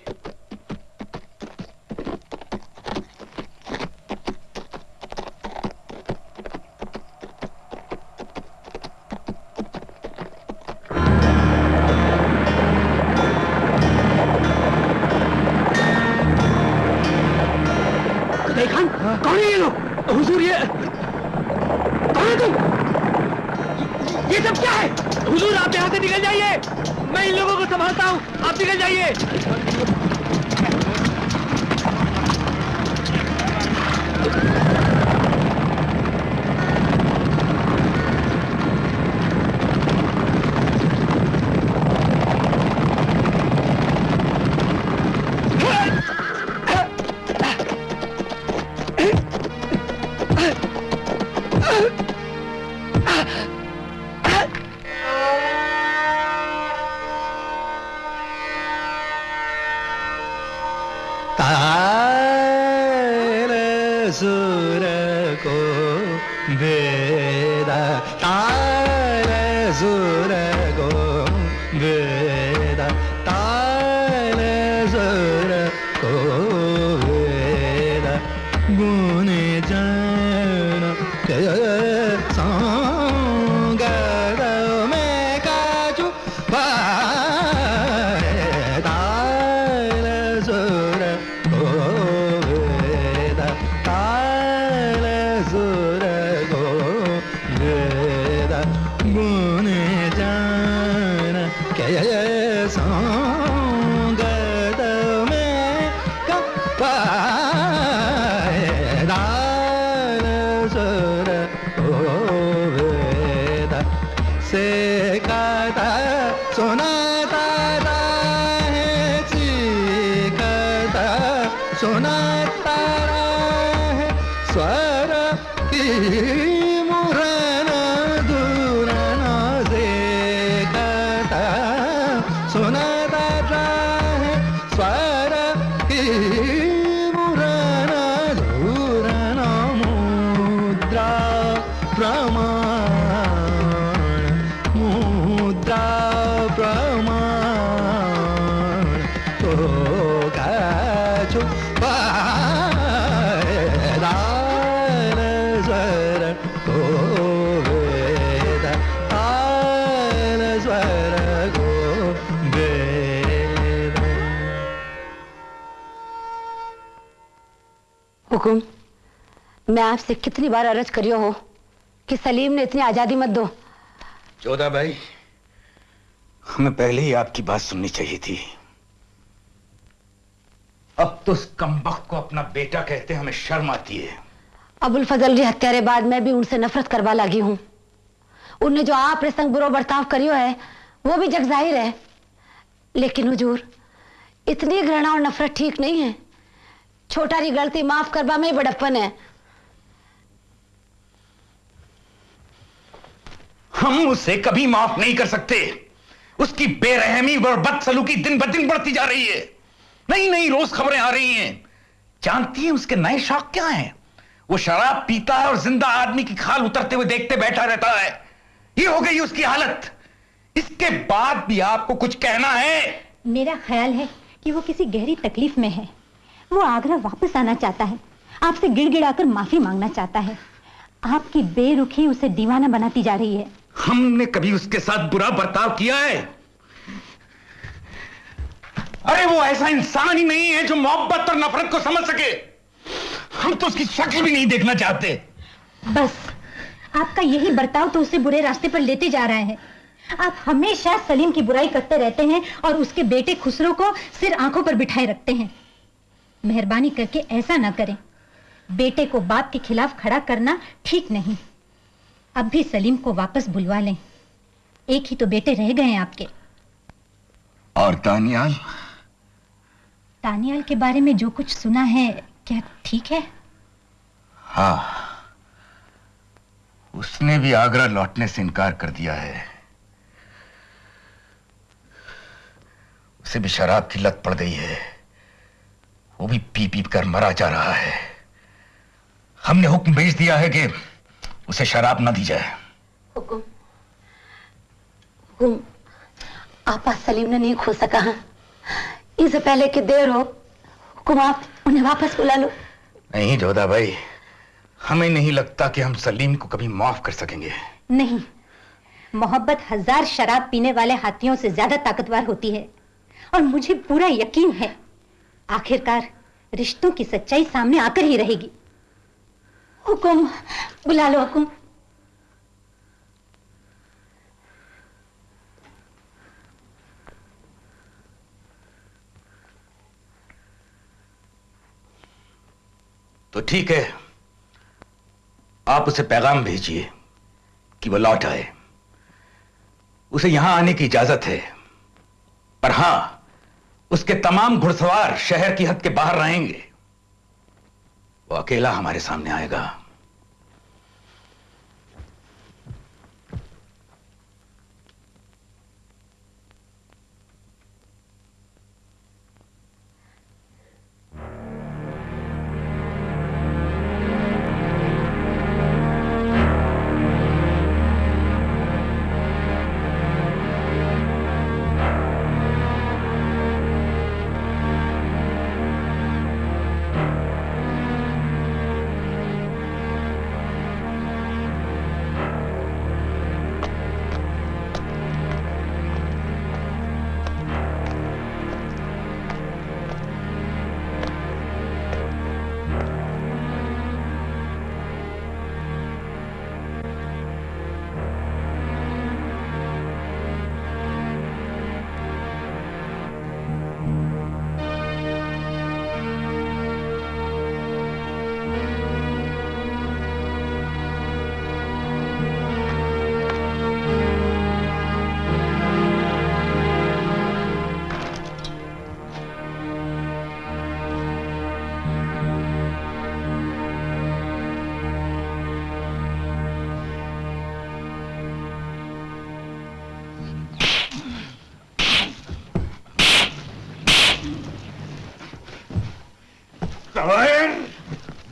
हुकुम मैं आपसे कितनी बार अर्ज़ करियो हो कि सलीम ने इतनी आज़ादी मत दो। जोधा भाई हमें पहले ही आपकी बात सुननी चाहिए थी। अब तो उस कमबख्त को अपना बेटा कहते हमें शर्म आती है। अबुल फजल जी हत्यारे बाद मैं भी उनसे नफरत करवा लगी हूँ। उनने जो आप प्रसंग बुरो बर्ताव करियो है वो भी जग ज़ाहिर है। लेकिन हुजूर इतनी घृणा और नफरत ठीक नहीं है। छोटा री गलती माफ़ करवा में बड़प्पन है। हम उसे कभी माफ़ नहीं कर सकते। उसकी बेरहमी और बदसलूकी दिन ब दिन बढ़ती जा रही है। नई नई रोज खबरें आ रही हैं। जानती है उसके नए शौक क्या हैं? वो शराब पीता है और ज़िंदा आदमी की खाल उतरते हुए देखते बैठा रहता है। ये हो गई उसकी हालत। इसके बाद भी आपको कुछ कहना है? मेरा ख्याल है कि वो किसी गहरी तकलीफ़ में है। वो आगरा वापस आना चाहता है। आपसे गिड़गिड़ाकर माफ़ी मांगना चाहता है। आपकी बेरुखी उसे दीवाना बनाती जा रही है। हमने कभी उसके साथ बुरा बर्ताव किया है? अरे वो ऐसा इंसान ही नहीं है जो मोहब्बत और नफरत को समझ सके। हम तो उसकी शक्ल भी नहीं देखना चाहते। बस आपका यही बर्ताव तो उसे बुरे रास्ते पर लेते जा रहा है। आप हमेशा सलीम की बुराई करते रहते हैं और उसके बेटे खुसरो को सिर आँखों पर बिठाए रखते हैं। मेहरबानी करके ऐसा ना करें। बेटे को बाप के खिलाफ खड़ा करना ठीक नहीं। अब भी सलीम को वापस बुलवा लें। एक ही तो बेटे रह गए हैं आपके। और तानियाल? तानियाल के बारे में जो कुछ सुना है क्या ठीक है? हाँ। उसने भी आगरा लौटने से इनकार कर दिया है। उसे भी शराब की लत पड़ गई है। वो भी पी पी कर मरा जा रहा है। हमने हुक्म भेज दिया है कि उसे शराब न दी जाए। हुकुम। हुकुम आपा सलीम ने नहीं खो सका है? इससे पहले कि देर हो हुकुम आप उन्हें वापस बुला लो। नहीं जोधा भाई हमें नहीं लगता कि हम सलीम को कभी माफ़ कर सकेंगे। नहीं मोहब्बत हज़ार शराब पीने वाले हाथियों से ज़्यादा ताकतवर होती है और मुझे पूरा यकीन है आखिरकार रिश्तों की सच्चाई सामने आकर ही रहेगी। हुकुम, बुला लो हुकुम। तो ठीक है, आप उसे पैगाम भेजिए कि वो लौट आए। उसे यहाँ आने की इजाज़त है, पर हाँ उसके तमाम घुड़सवार शहर की हद के बाहर रहेंगे। वो अकेला हमारे सामने आएगा।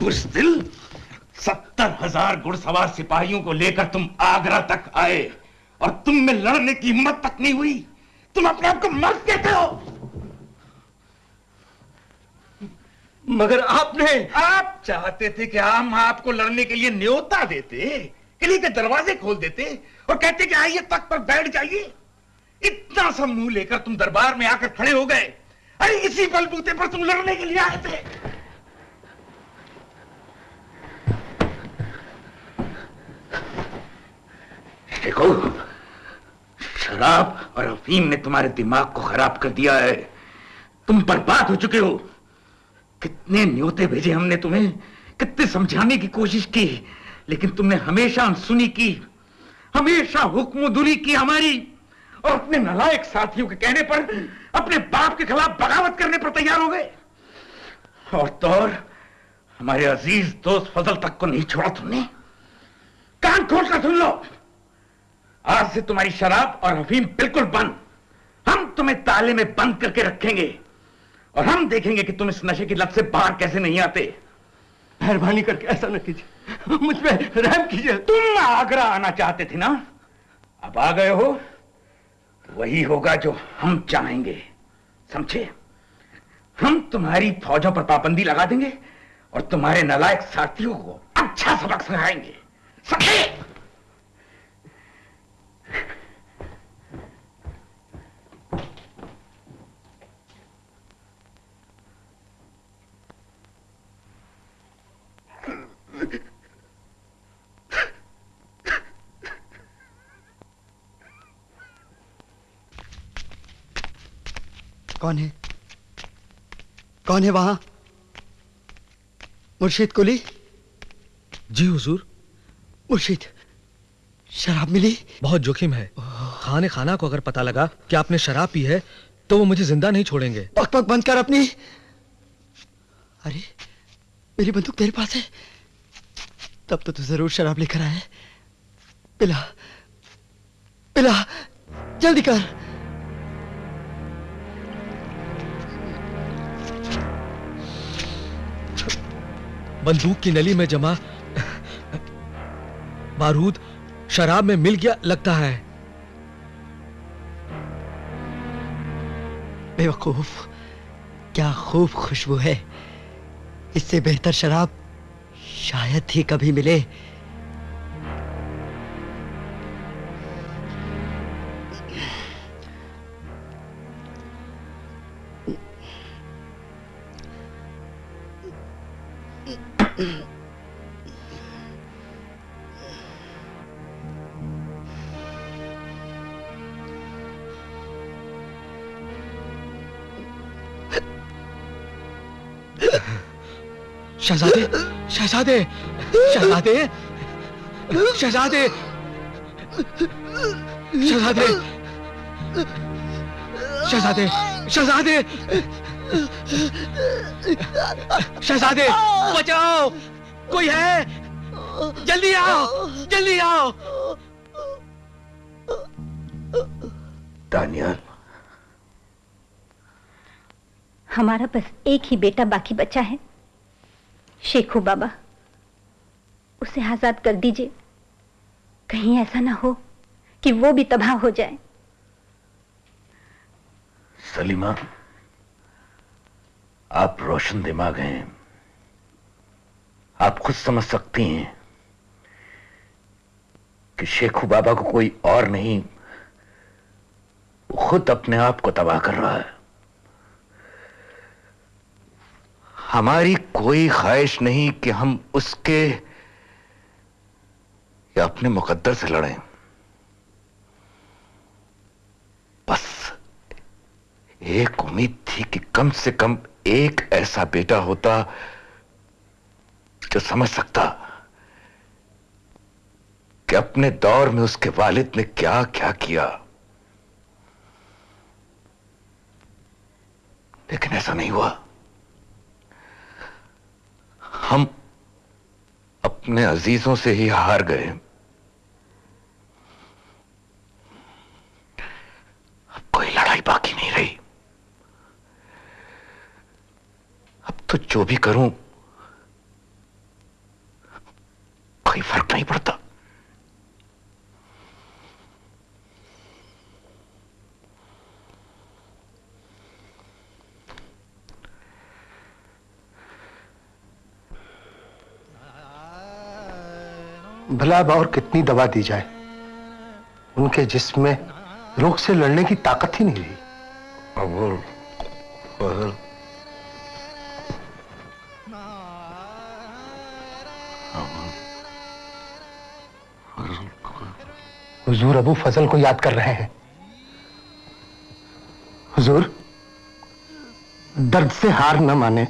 बुजदिल सत्तर हज़ार घुड़सवार सिपाहियों को लेकर तुम आगरा तक आए और तुम में लड़ने की हिम्मत तक नहीं हुई। तुम अपने आप को मर्द कहते हो। मगर आपने आप चाहते थे कि हम आपको लड़ने के लिए न्योता देते किले के दरवाजे खोल देते और कहते कि आइए तक पर बैठ जाइए। इतना सा मुँह लेकर तुम दरबार में आकर खड़े हो गए। अरे इसी बलबूते पर तुम लड़ने के लिए आए थे। देखो शराब और अफीम ने तुम्हारे दिमाग को खराब कर दिया है। तुम बर्बाद हो चुके हो। कितने न्योते भेजे हमने तुम्हें, कितने समझाने की कोशिश की, लेकिन तुमने हमेशा अनसुनी की, हमेशा हुक्मदुरी की हमारी, और अपने नलायक साथियों के कहने पर अपने बाप के खिलाफ बगावत करने पर तैयार हो गए। और तो और, हमारे अज़ीज़ दोस्त फजल तक को नहीं छोड़ा तुमने। कान खोल कर सुन लो। आज से तुम्हारी शराब और अफीम बिल्कुल बंद। हम तुम्हें ताले में बंद करके रखेंगे और हम देखेंगे कि तुम इस नशे की लत से बाहर कैसे नहीं आते। मेहरबानी करके ऐसा न कीजिए। मुझ पे रहम कीजिए। तुम आगरा आना चाहते थे ना? अब आ गए हो। वही होगा जो हम चाहेंगे। समझे? हम तुम्हारी फौजों पर पाबंदी लगा देंगे और तुम्हारे नलायक साथियों को अच्छा सबक सिखाएँगे। समझे? कौन है? कौन है वहाँ? मुर्शिद कुली जी हुजूर। मुर्शिद शराब मिली? बहुत जोखिम है। खाने खाना को अगर पता लगा कि आपने शराब पी है तो वो मुझे ज़िंदा नहीं छोड़ेंगे। पक पक बंद कर अपनी। अरे मेरी बंदूक तेरे पास है। तब तो तू ज़रूर शराब लेकर आया पिला पिला जल्दी कर। बंदूक की नली में जमा। बारूद शराब में मिल गया, लगता है। बेवकूफ़, क्या खूब खुशबू है। इससे बेहतर शराब शायद ही कभी मिले। शहजादे शहजादे शहजादे शहजादे शहजादे शहजादे शहजादे शहजादे बचाओ कोई है? जल्दी आओ जल्दी आओ। दानियाल। हमारा बस एक ही बेटा बाकी बचा है। शेखू बाबा, उसे आज़ाद कर दीजिए। कहीं ऐसा ना हो कि वो भी तबाह हो जाए। सलीमा, आप रोशन दिमाग हैं। आप खुद समझ सकती हैं कि शेखू बाबा को कोई और नहीं खुद अपने आप को तबाह कर रहा है। हमारी कोई ख्वाहिश नहीं कि हम उसके या अपने मुकद्दर से लड़ें। बस एक उम्मीद थी कि कम से कम एक ऐसा बेटा होता जो समझ सकता कि अपने दौर में उसके वालिद ने क्या क्या किया। लेकिन ऐसा नहीं हुआ। हम अपने अजीजों से ही हार गए। अब कोई लड़ाई बाकी नहीं रही। अब तो जो भी करूँ, कोई फ़र्क नहीं पड़ता। भला अब और कितनी दवा दी जाए? उनके जिस्म में रोग से लड़ने की ताकत ही नहीं रही। अबुल हुजूर अबू फजल को याद कर रहे हैं। हुजूर दर्द से हार न माने।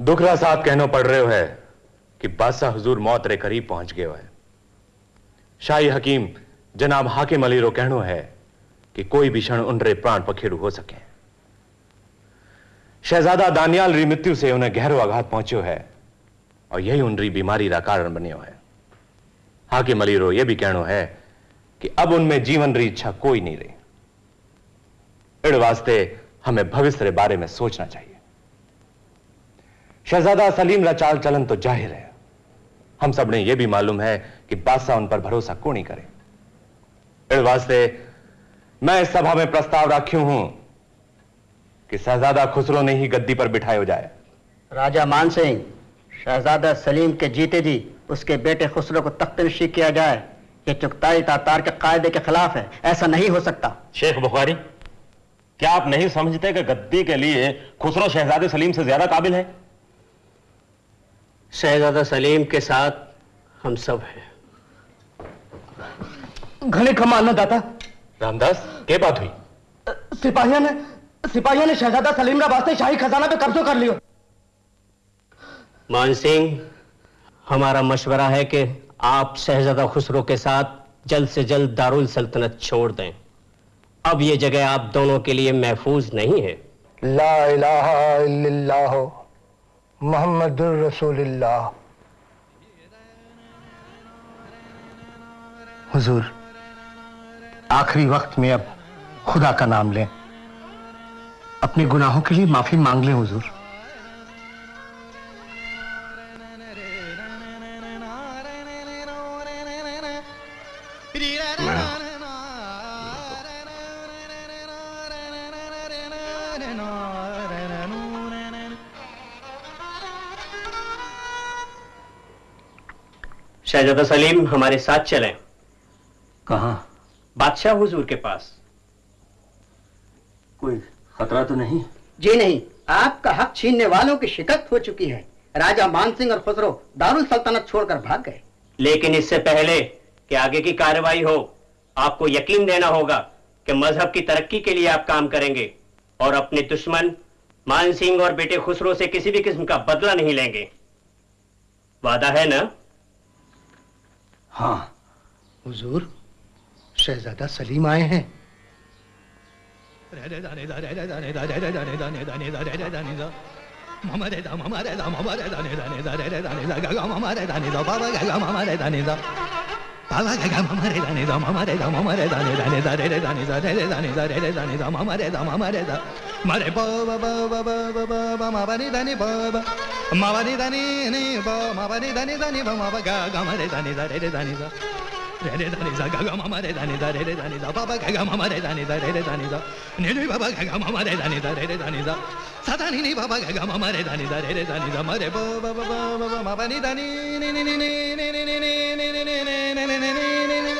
दुखरा साहब कहनो पड़ रहे हो कि बादशाह हजूर मौत रे करीब पहुँच गए है। शाही हकीम जनाब हाकिम अली रो कहनो है कि कोई भी क्षण उन रे प्राण पखेरु हो सके। शहजादा दानियाल री मृत्यु से उन्हें गहरो आघात पहुंचो है और यही उन री बीमारी का कारण बनियो है। हाकिम अली रो यह भी कहनो है कि अब उनमें जीवन री इच्छा कोई नहीं रही। इड़ वास्ते हमें भविष्य रे बारे में सोचना चाहिए। शहजादा सलीम का चाल चलन तो ज़ाहिर है। हम सबने यह भी मालूम है कि बादशाह उन पर भरोसा को नहीं करे। इस वास्ते मैं इस सभा में प्रस्ताव रखी हूँ कि शहजादा खुसरो ने ही गद्दी पर बिठाया जाए। राजा मान सिंह शहजादा सलीम के जीते जी उसके बेटे खुसरो को तख्त नशी किया जाए। ये चुगताई तातार के कायदे के खिलाफ है। ऐसा नहीं हो सकता। शेख बुखारी क्या आप नहीं समझते कि गद्दी के लिए खुसरो शहजादे सलीम से ज़्यादा काबिल है? शहजादा सलीम के साथ हम सब हैं। घने कम मारना दाता। रामदास क्या बात हुई? सिपाहियों ने सिपाहियों ने शहजादा सलीम का वास्ते शाही खजाना पे कब्जो कर लियो। मान सिंह हमारा मशवरा है कि आप शहजादा खुसरो के साथ जल्द से जल्द दारुल सल्तनत छोड़ दें। अब ये जगह आप दोनों के लिए महफूज नहीं है। ला इलाहा इल्लल्लाह। मोहम्मदुर रसूलुल्लाह। हुजूर, आखिरी वक्त में अब खुदा का नाम लें। अपने गुनाहों के लिए माफ़ी मांग लें, हुजूर। शहजादा सलीम हमारे साथ चलें। कहा? बादशाह हुजूर के पास। कोई खतरा तो नहीं? जी नहीं आपका हक छीनने वालों की शिकस्त हो चुकी है। राजा मान सिंह और खुसरो दारुल सल्तनत छोड़कर भाग गए। लेकिन इससे पहले कि आगे की कार्रवाई हो आपको यकीन देना होगा कि मज़हब की तरक्की के लिए आप काम करेंगे और अपने दुश्मन मान सिंह और बेटे खुसरो से किसी भी किस्म का बदला नहीं लेंगे। वादा है ना? हाँ। हुजूर शहजादा सलीम आए हैं। Baba gaga mama re da ne da mama re da mama re da ne da ne da re re da ne da re re da ne da re re da ne da mama re da mama re da ma re ba ba ba ba ba ba ba ba ma ba ni da ni ba ba ma ba ni da ni ni ba ma ba ni da ni da ni ba ma ba ga ga ma re da ni da re re da ni da re re da ni da ga ga mama re da ni da re re da ni da ba ba ga ga mama re da ni da re re da ni da ni ni ba ba ga ga mama re da ni da re re da ni da sa da ni ni ba ba ga ga mama re da ni da re re da ni da ma re ba ba ba ba ba ma ba ni da ni ni ni ni ni ni ni ni ni ni ni ni ni ni ni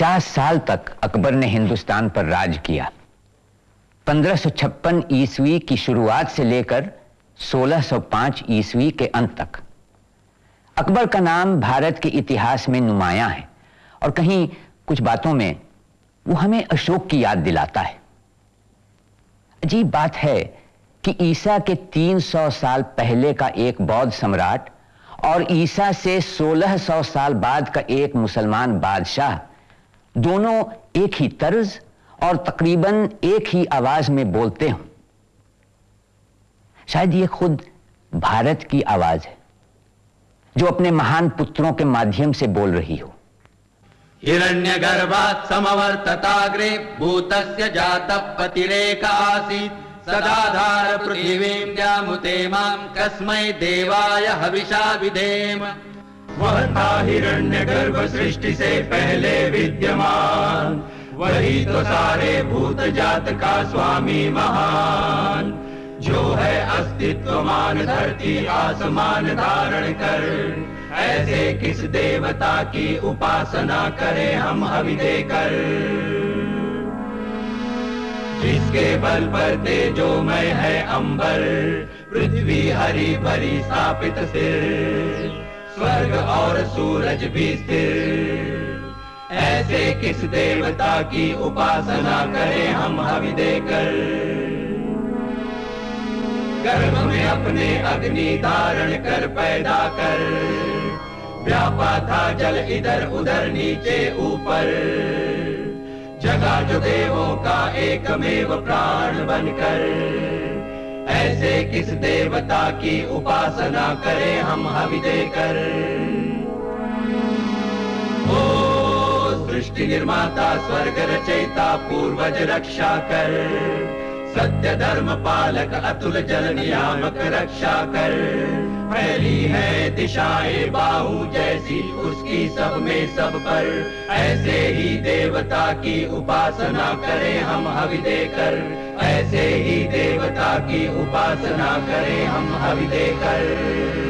50 साल तक अकबर ने हिंदुस्तान पर राज किया। 1556 ईस्वी की शुरुआत से लेकर 1605 ईस्वी के अंत तक। अकबर का नाम भारत के इतिहास में नुमाया है और कहीं कुछ बातों में वो हमें अशोक की याद दिलाता है। अजीब बात है कि ईसा के 300 साल पहले का एक बौद्ध सम्राट और ईसा से 1600 साल बाद का एक मुसलमान बादशाह दोनों एक ही तर्ज और तकरीबन एक ही आवाज़ में बोलते हों। शायद ये खुद भारत की आवाज़ है, जो अपने महान पुत्रों के माध्यम से बोल रही हो। हिरण्यगर्भात् समवर्तताग्रे भूतस्य जातः पतिरेक आसीत् सदाधार पृथिवीं जामुते माँ कस्मै देवाय हविषा विधेम। वह था हिरण्य गर्भ सृष्टि से पहले विद्यमान। वही तो सारे भूत जात का स्वामी महान। जो है अस्तित्वमान धरती आसमान धारण कर। ऐसे किस देवता की उपासना करें हम हवि देकर? जिसके बल पर तेजोमय है अंबर, पृथ्वी हरी भरी स्थापित सिर। स्वर्ग और सूरज भी स्थिर। ऐसे किस देवता की उपासना करें हम हवि देकर? गर्भ में अपने अग्नि धारण कर पैदा कर। व्यापा था जल इधर उधर नीचे ऊपर। जगा जो देवों का एकमेव प्राण बनकर। ऐसे किस देवता की उपासना करें हम हवि देकर? ओ सृष्टि निर्माता, स्वर्ग रचयिता, पूर्वज रक्षा कर। सत्य धर्म पालक अतुल जल नियामक रक्षा कर। फैली है दिशाए बाहु जैसी उसकी सब में सब पर। ऐसे ही देवता की उपासना करें हम हवि देकर। ऐसे ही देवता की उपासना करें हम हवि देकर।